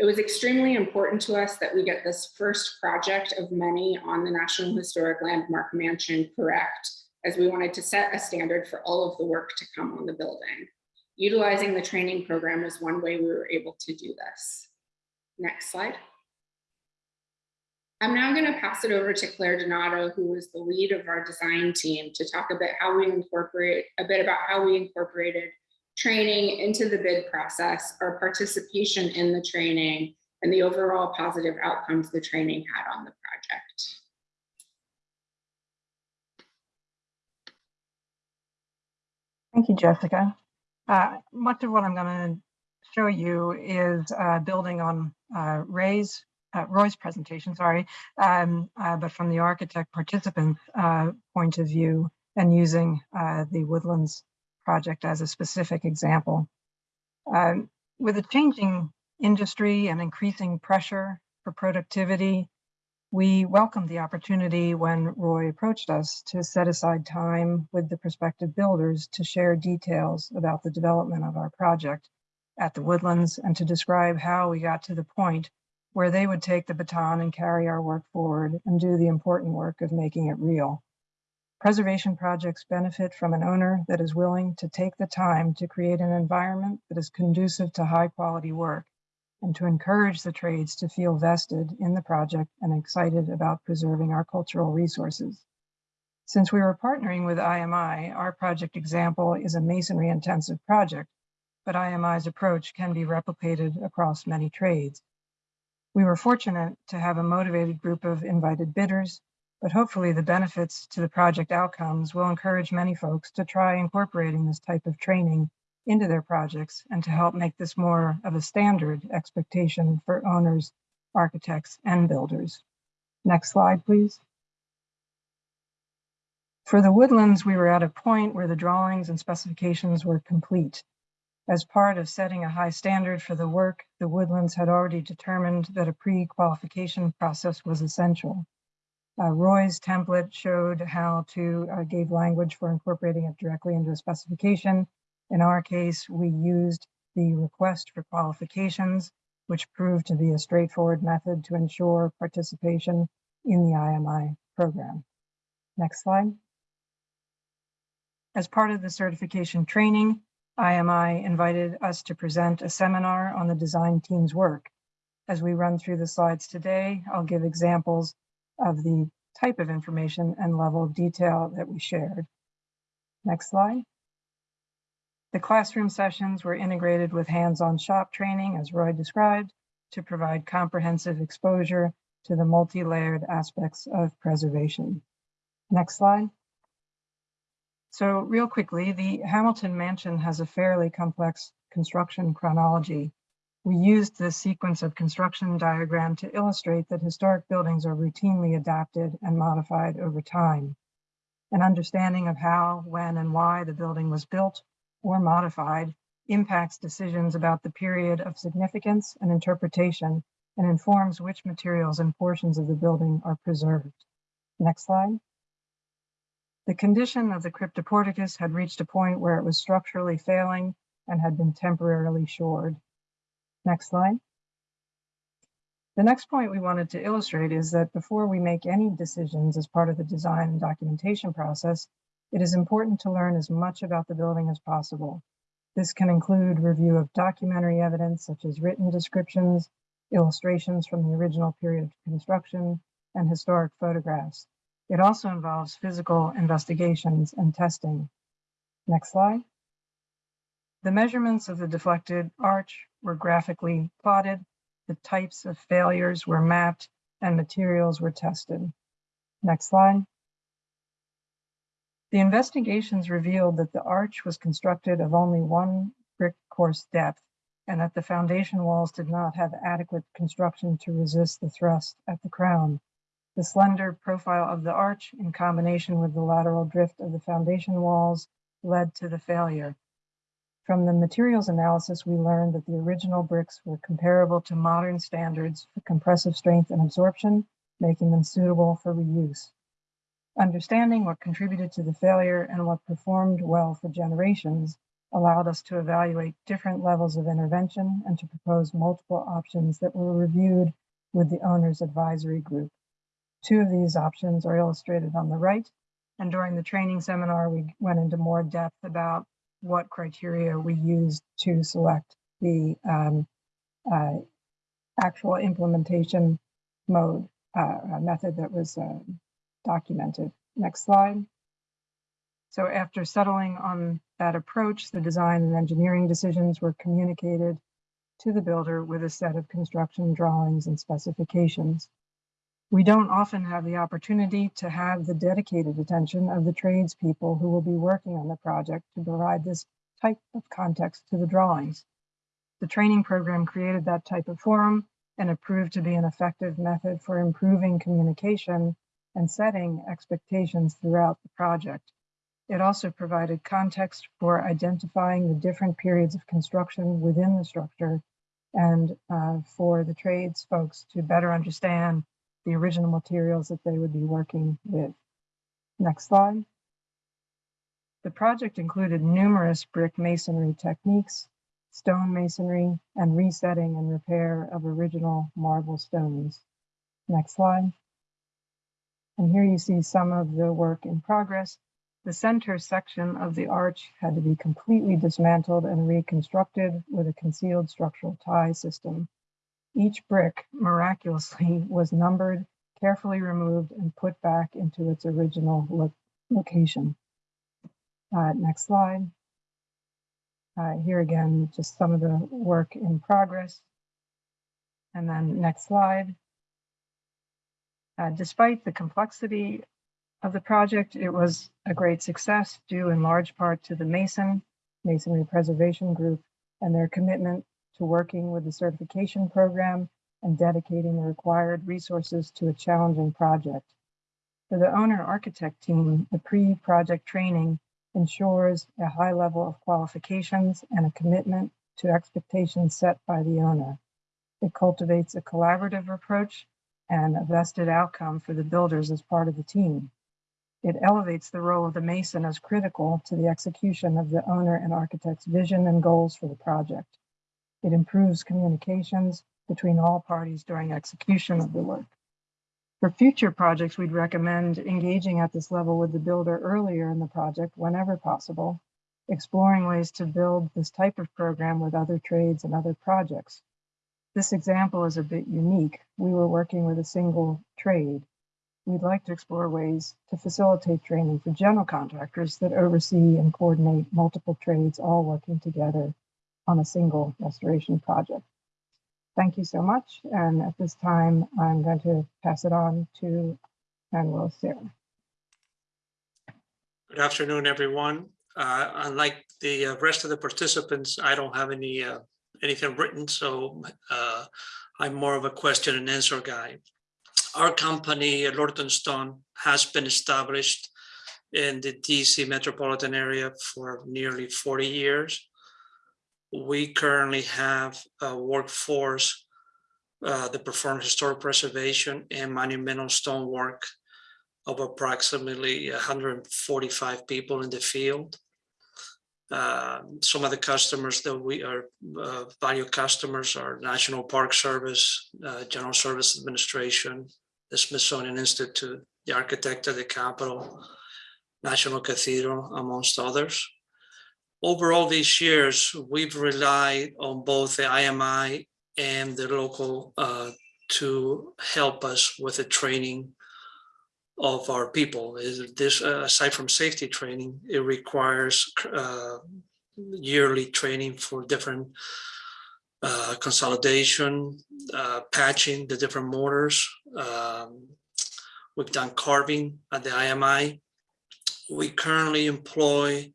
It was extremely important to us that we get this first project of many on the National Historic Landmark Mansion correct, as we wanted to set a standard for all of the work to come on the building. Utilizing the training program is one way we were able to do this. Next slide. I'm now going to pass it over to Claire Donato, who is the lead of our design team, to talk a bit how we incorporate a bit about how we incorporated training into the bid process, or participation in the training, and the overall positive outcomes the training had on the project. Thank you, Jessica. Uh, Much of what I'm going to show you is uh, building on uh, Ray's, uh, Roy's presentation, sorry, um, uh, but from the architect participant uh, point of view and using the Woodlands project as a specific example. Um, With a changing industry and increasing pressure for productivity, we welcomed the opportunity when Roy approached us to set aside time with the prospective builders to share details about the development of our project at the Woodlands and to describe how we got to the point where they would take the baton and carry our work forward and do the important work of making it real. Preservation projects benefit from an owner that is willing to take the time to create an environment that is conducive to high quality work and to encourage the trades to feel vested in the project and excited about preserving our cultural resources. Since we were partnering with IMI, our project example is a masonry intensive project, but IMI's approach can be replicated across many trades. We were fortunate to have a motivated group of invited bidders, but hopefully the benefits to the project outcomes will encourage many folks to try incorporating this type of training into their projects and to help make this more of a standard expectation for owners, architects, and builders. Next slide, please. For the woodlands, we were at a point where the drawings and specifications were complete. As part of setting a high standard for the work, the woodlands had already determined that a pre-qualification process was essential. Uh, Roy's template showed how to uh, gave language for incorporating it directly into a specification in our case, we used the request for qualifications, which proved to be a straightforward method to ensure participation in the IMI program. Next slide. As part of the certification training, IMI invited us to present a seminar on the design team's work. As we run through the slides today, I'll give examples of the type of information and level of detail that we shared. Next slide. The classroom sessions were integrated with hands-on shop training, as Roy described, to provide comprehensive exposure to the multi-layered aspects of preservation. Next slide. So real quickly, the Hamilton Mansion has a fairly complex construction chronology. We used this sequence of construction diagram to illustrate that historic buildings are routinely adapted and modified over time. An understanding of how, when, and why the building was built or modified impacts decisions about the period of significance and interpretation and informs which materials and portions of the building are preserved. Next slide. The condition of the cryptoporticus had reached a point where it was structurally failing and had been temporarily shored. Next slide. The next point we wanted to illustrate is that before we make any decisions as part of the design and documentation process, it is important to learn as much about the building as possible. This can include review of documentary evidence such as written descriptions, illustrations from the original period of construction, and historic photographs. It also involves physical investigations and testing. Next slide. The measurements of the deflected arch were graphically plotted, the types of failures were mapped, and materials were tested. Next slide. The investigations revealed that the arch was constructed of only one brick course depth and that the foundation walls did not have adequate construction to resist the thrust at the crown. The slender profile of the arch in combination with the lateral drift of the foundation walls led to the failure. From the materials analysis, we learned that the original bricks were comparable to modern standards for compressive strength and absorption, making them suitable for reuse. Understanding what contributed to the failure and what performed well for generations allowed us to evaluate different levels of intervention and to propose multiple options that were reviewed with the owner's advisory group. Two of these options are illustrated on the right, and during the training seminar, we went into more depth about what criteria we used to select the um, uh, actual implementation mode uh, method that was uh, documented. Next slide. So after settling on that approach, the design and engineering decisions were communicated to the builder with a set of construction drawings and specifications. We don't often have the opportunity to have the dedicated attention of the tradespeople who will be working on the project to provide this type of context to the drawings. The training program created that type of forum and it proved to be an effective method for improving communication and setting expectations throughout the project. It also provided context for identifying the different periods of construction within the structure and uh, for the trades folks to better understand the original materials that they would be working with. Next slide. The project included numerous brick masonry techniques, stone masonry, and resetting and repair of original marble stones. Next slide. And here you see some of the work in progress. The center section of the arch had to be completely dismantled and reconstructed with a concealed structural tie system. Each brick miraculously was numbered, carefully removed, and put back into its original lo location. Uh, next slide. Uh, here again, just some of the work in progress. And then next slide. Uh, despite the complexity of the project, it was a great success due in large part to the Mason, Masonry Preservation Group, and their commitment to working with the certification program and dedicating the required resources to a challenging project. For the owner architect team, the pre-project training ensures a high level of qualifications and a commitment to expectations set by the owner. It cultivates a collaborative approach and a vested outcome for the builders as part of the team. It elevates the role of the mason as critical to the execution of the owner and architect's vision and goals for the project. It improves communications between all parties during execution of the work. For future projects, we'd recommend engaging at this level with the builder earlier in the project whenever possible, exploring ways to build this type of program with other trades and other projects. This example is a bit unique. We were working with a single trade. We'd like to explore ways to facilitate training for general contractors that oversee and coordinate multiple trades all working together on a single restoration project. Thank you so much. And at this time, I'm going to pass it on to Manuel Sarah. Good afternoon, everyone. Uh, Unlike the uh, rest of the participants, I don't have any, uh, anything written, so uh, I'm more of a question and answer guy. Our company, Lorton Stone, has been established in the DC metropolitan area for nearly 40 years. We currently have a workforce uh, that performs historic preservation and monumental stonework of approximately 145 people in the field. Uh, Some of the customers that we are uh, value customers are National Park Service, uh, General Service Administration, the Smithsonian Institute, the Architect of the Capitol, National Cathedral, amongst others. Over all these years, we've relied on both the IMI and the local uh, to help us with the training of our people. This uh, aside from safety training, it requires uh, yearly training for different uh, consolidation, uh, patching the different mortars. Um, we've done carving at the IMI. We currently employ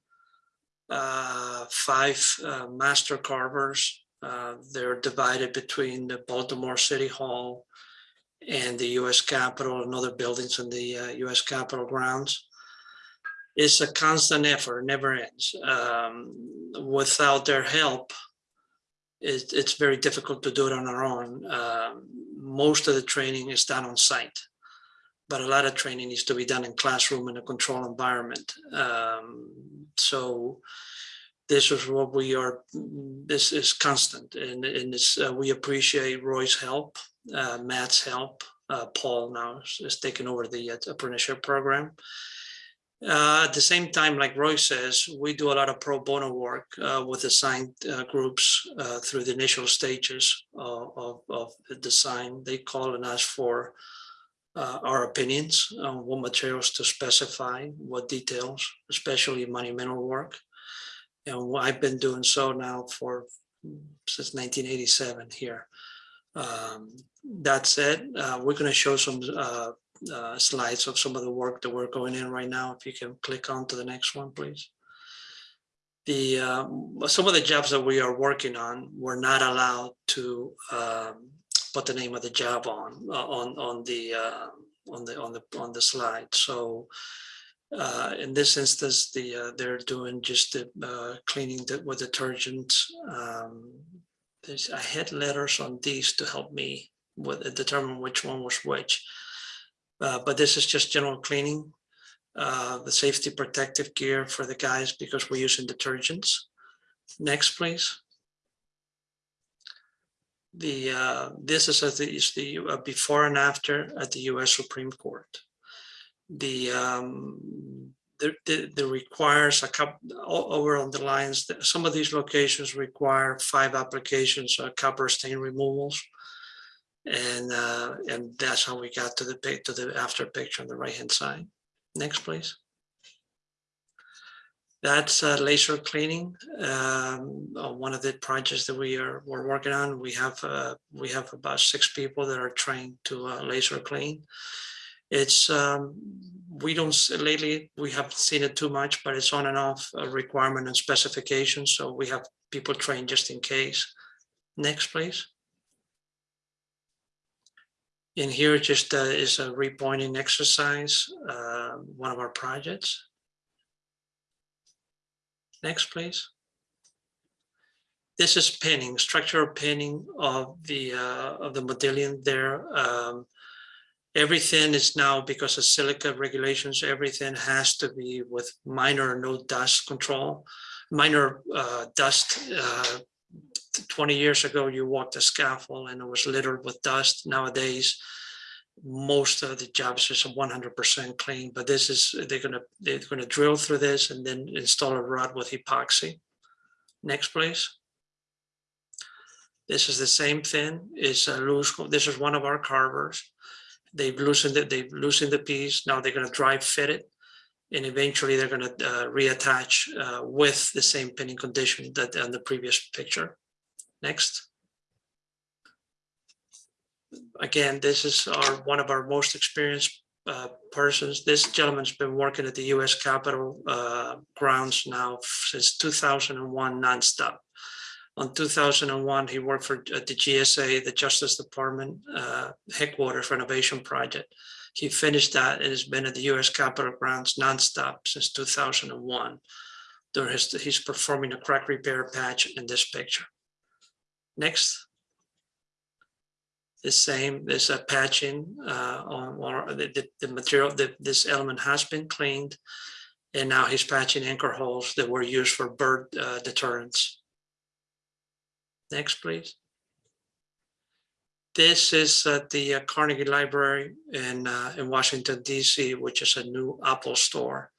uh, five uh, master carvers. Uh, they're divided between the Baltimore City Hall and the US Capitol and other buildings in the uh, US Capitol grounds. It's a constant effort, never ends. Um, Without their help, it- it's very difficult to do it on our own. Um, Most of the training is done on site but a lot of training needs to be done in classroom in a controlled environment. Um, so this is what we are, this is constant and, and it's, uh, we appreciate Roy's help, uh, Matt's help. Uh, Paul now is- taking over the uh, apprenticeship program. Uh, at the same time, like Roy says, we do a lot of pro bono work uh, with assigned groups through the initial stages of, of, of the design. They call and ask for uh, our opinions on what materials to specify, what details, especially monumental work. And I've been doing so now for since 1987 here. Um, that said, uh, we're going to show some uh, uh, slides of some of the work that we're going in right now. If you can click on to the next one, please. The um, some of the jobs that we are working on, we're not allowed to um, put the name of the job on, uh, on, on the, uh, on the, on the, on the slide. So uh, in this instance, the, uh, they're doing just the uh, cleaning the- with detergent. Um, There's, I had letters on these to help me with, determine which one was which. Uh, But this is just general cleaning. uh, The safety protective gear for the guys because we're using detergents. Next, please the, uh, this is as the, is the uh, before and after at the US Supreme Court. The, um, the, the, the requires a couple, over on the lines, that some of these locations require five applications, uh, copper stain removals. And, uh, and that's how we got to the, to the after picture on the right-hand side. Next, please. That's uh, laser cleaning, um, uh, one of the projects that we are, we're working on. We have, uh, we have about six people that are trained to uh, laser clean. It's, um, we don't, lately, we haven't seen it too much, but it's on and off uh, requirement and specification. So we have people trained just in case. Next, please. In here just uh, is a repointing exercise, uh, one of our projects. Next, please. This is pinning, structural pinning of the, uh, of the modillion there. Um, Everything is now, because of silica regulations, everything has to be with minor or no dust control. Minor uh, dust, uh, 20 years ago, you walked a scaffold and it was littered with dust. Nowadays, most of the jobs is 100% clean, but this is, they're gonna, they're gonna drill through this and then install a rod with epoxy. Next, please. This is the same thing, it's a loose, this is one of our carvers. They've loosened it, they've loosened the piece, now they're gonna dry fit it. And eventually they're gonna uh, reattach uh, with the same pinning condition that on the previous picture. Next. Again, this is our, one of our most experienced uh, persons. This gentleman's been working at the US Capitol uh, grounds now since 2001 nonstop. On 2001, he worked for at the GSA, the Justice Department uh, headquarters renovation project. He finished that and has been at the US Capitol grounds nonstop since 2001. There is, he's performing a crack repair patch in this picture. Next. The same, there's a patching uh, on, on the, the, the material, that this element has been cleaned. And now he's patching anchor holes that were used for bird uh, deterrents. Next, please. This is at the uh, Carnegie Library in, uh, in Washington DC, which is a new Apple store.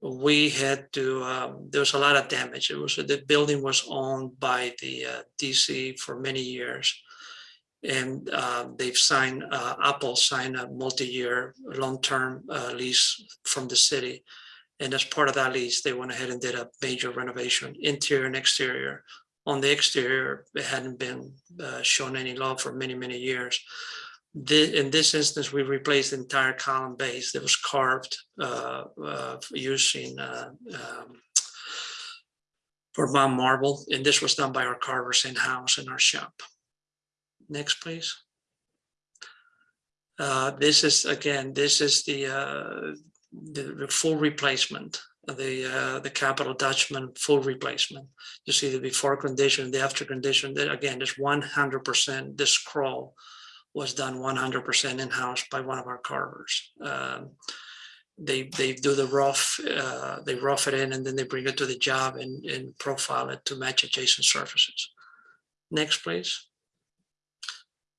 We had to, um, there was a lot of damage. It was, the building was owned by the uh, DC for many years. And uh, they've signed, uh, Apple signed a multi-year, long-term uh, lease from the city. And as part of that lease, they went ahead and did a major renovation, interior and exterior. On the exterior, it hadn't been uh, shown any love for many, many years. The, in this instance, we replaced the entire column base that was carved uh, uh, using um, Vermont marble, and this was done by our carvers in-house in our shop. Next, please. Uh, This is, again, this is the, uh, the full replacement, the, uh, the capital Dutchman full replacement. You see the before condition, the after condition, that again, is one hundred percent, this scroll was done one hundred percent in-house by one of our carvers. Um, They, they do the rough, uh, they rough it in and then they bring it to the job and, and profile it to match adjacent surfaces. Next, please.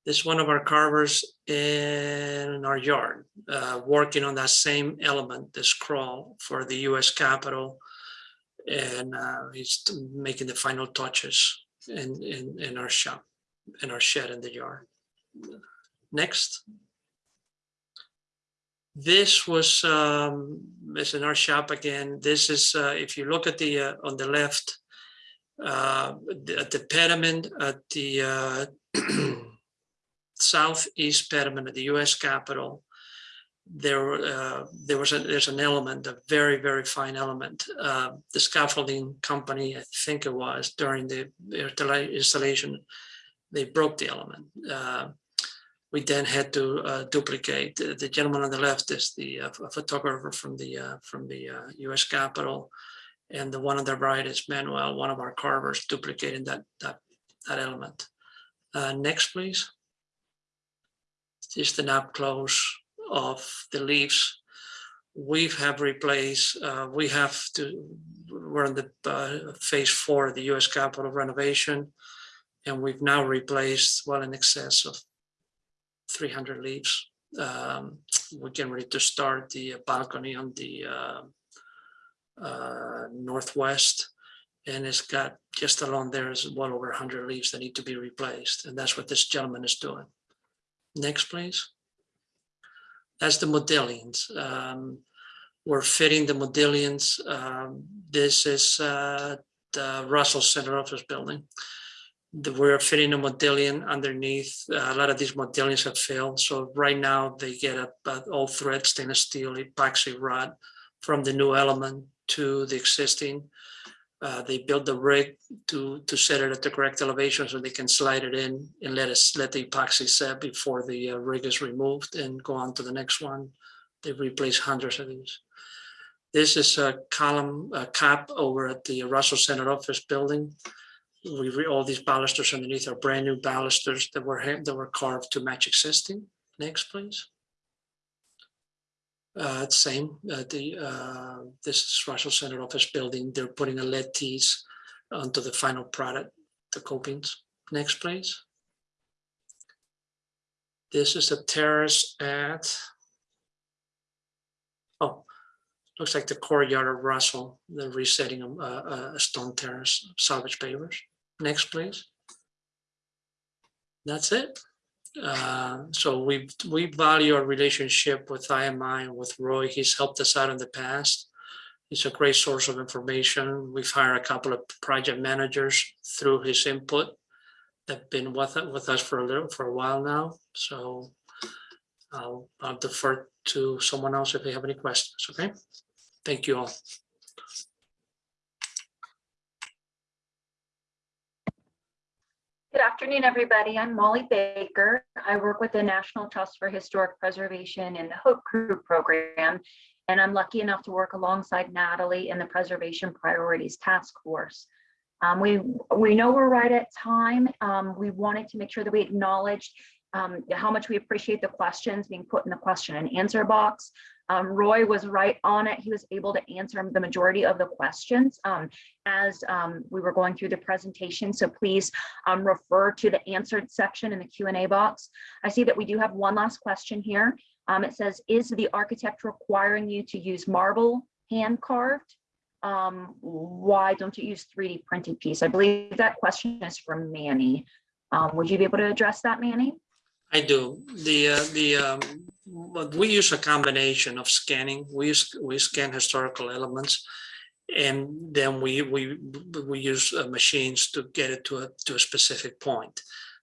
This is one of our carvers in our yard, uh, working on that same element, the scroll for the US Capitol. And uh, he's making the final touches in, in, in our shop, in our shed in the yard. Next. This was, um, in our shop again. This is, uh, if you look at the, uh, on the left, uh, the, at the pediment at the, uh, southeast pediment of the US Capitol, there, uh, there was a, there's an element, a very, very fine element. Uh, the scaffolding company, I think it was during the installation, they broke the element. Uh, we then had to uh, duplicate. The gentleman on the left is the uh, photographer from the uh, from the US Capitol. And the one on the right is Manuel, one of our carvers duplicating that that that element. Next, please. Just an up close of the leaves. We have replaced, uh, we have to, we're in the uh, phase four of the US Capitol renovation. And we've now replaced well in excess of three hundred leaves. Um, We're getting ready to start the balcony on the uh, uh, northwest. And it's got just along there is well over hundred leaves that need to be replaced. And that's what this gentleman is doing. Next, please. That's the modillions. Um, We're fitting the modillions. Um, This is uh, the Russell Senate Office Building. The- We're fitting a modillion underneath. Uh, A lot of these modillions have failed. So right now they get a, a all thread stainless steel epoxy rod from the new element to the existing. Uh, they build the rig to, to set it at the correct elevation so they can slide it in and let us, let the epoxy set before the uh, rig is removed and go on to the next one. They replace hundreds of these. This is a column, a cap over at the Russell Senate Office Building. We, all these balusters underneath are brand new balusters that were, that were carved to match existing. Next, please. Uh, same, uh, the, uh, this is Russell Senate Office Building. They're putting a lead tees onto the final product, the copings. Next, please. This is the terrace at. Oh, looks like the courtyard of Russell, they're resetting a, a, a stone terrace, salvage pavers. Next, please. That's it. Uh, So we, we value our relationship with IMI and with Roy. He's helped us out in the past. He's a great source of information. We've hired a couple of project managers through his input. That've been with, with us for a little, for a while now, so I'll, I'll defer to someone else if they have any questions, okay? Thank you all. Good afternoon, everybody. I'm Molly Baker. I work with the National Trust for Historic Preservation in the Hope Crew program. And I'm lucky enough to work alongside Natalie in the Preservation Priorities Task Force. Um, we, we know we're right at time. Um, we wanted to make sure that we acknowledged um, how much we appreciate the questions being put in the question and answer box. Um, Roy was right on it. He was able to answer the majority of the questions um, as um, we were going through the presentation. So please um, refer to the answered section in the Q and A box. I see that we do have one last question here. Um, it says, is the architect requiring you to use marble hand carved? Um, why don't you use 3D printed piece? I believe that question is from Manny. Um, would you be able to address that, Manny? I do. The, uh, the, um, but we use a combination of scanning. We use, we scan historical elements. And then we, we, we use uh, machines to get it to a, to a specific point.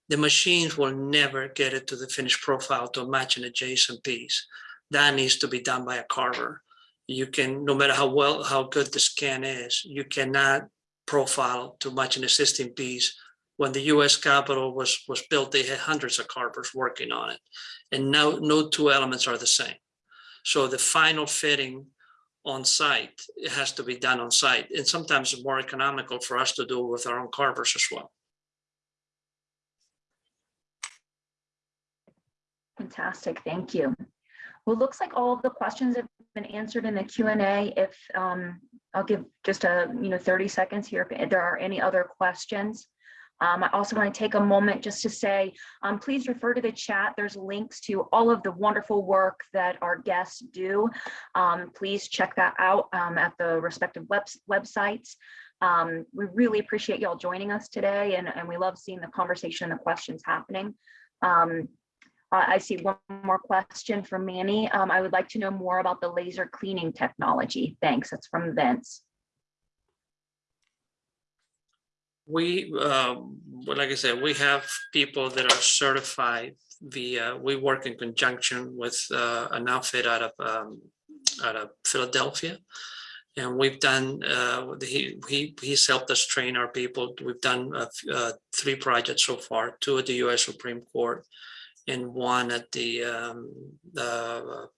The machines will never get it to the finished profile to match an adjacent piece. That needs to be done by a carver. You can, no matter how well, how good the scan is, you cannot profile to match an existing piece when the US Capitol was, was built, they had hundreds of carvers working on it. And now no two elements are the same. So the final fitting on site, it has to be done on site. And sometimes it's more economical for us to do with our own carvers as well. Fantastic, thank you. Well, it looks like all of the questions have been answered in the Q and A. If, um, I'll give just a, you know, 30 seconds here if there are any other questions. Um, I also want to take a moment just to say, um, please refer to the chat. There's links to all of the wonderful work that our guests do. Um, please check that out um, at the respective webs websites. Um, we really appreciate y'all joining us today and, and we love seeing the conversation and the questions happening. Um, I see one more question from Manny. I would like to know more about the laser cleaning technology. Thanks. That's from Vince. We, well, like I said, we have people that are certified via, we work in conjunction with uh, an outfit out of, um, out of Philadelphia. And we've done, uh, he, he, he's helped us train our people. We've done uh, uh, three projects so far, two at the US Supreme Court and one at the, um, the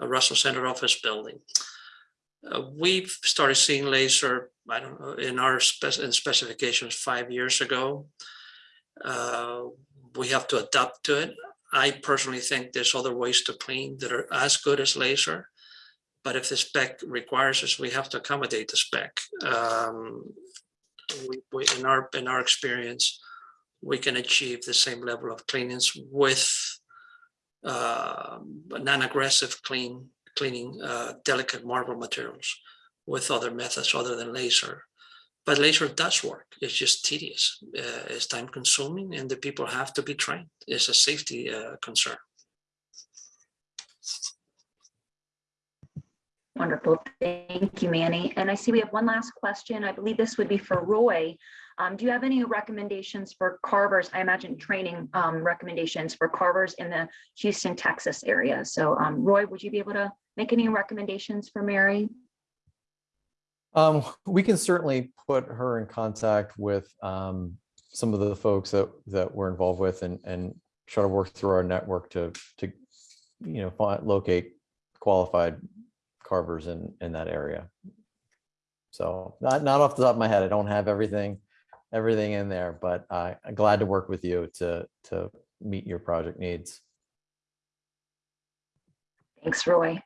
uh, Russell Senate Office Building. Uh, we've started seeing laser, I don't know, in our spec in specifications five years ago. Uh, we have to adapt to it. I personally think there's other ways to clean that are as good as laser. But if the spec requires us, we have to accommodate the spec. Um, we, we, in our in our experience, we can achieve the same level of cleanliness with uh, non-aggressive clean cleaning uh, delicate marble materials with other methods other than laser. But laser does work. It's just tedious. Uh, it's time consuming and the people have to be trained. It's a safety uh, concern. Wonderful. Thank you, Manny. And I see we have one last question. I believe this would be for Roy. Um, do you have any recommendations for carvers? I imagine training um, recommendations for carvers in the Houston, Texas area. So um, Roy, would you be able to make any recommendations for Mary? Um, we can certainly put her in contact with um, some of the folks that that we're involved with and and try to work through our network to to you know find locate qualified carvers in in that area. So not not off the top of my head, I don't have everything everything in there, but uh, I'm glad to work with you to to meet your project needs. Thanks, Roy.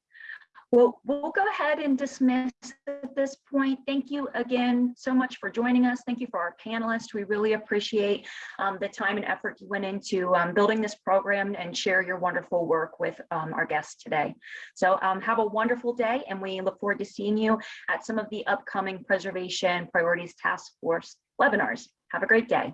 Well, we'll go ahead and dismiss at this point. Thank you again so much for joining us. Thank you for our panelists. We really appreciate um, the time and effort you went into um, building this program and share your wonderful work with um, our guests today. So um, have a wonderful day and we look forward to seeing you at some of the upcoming Preservation Priorities Task Force webinars. Have a great day.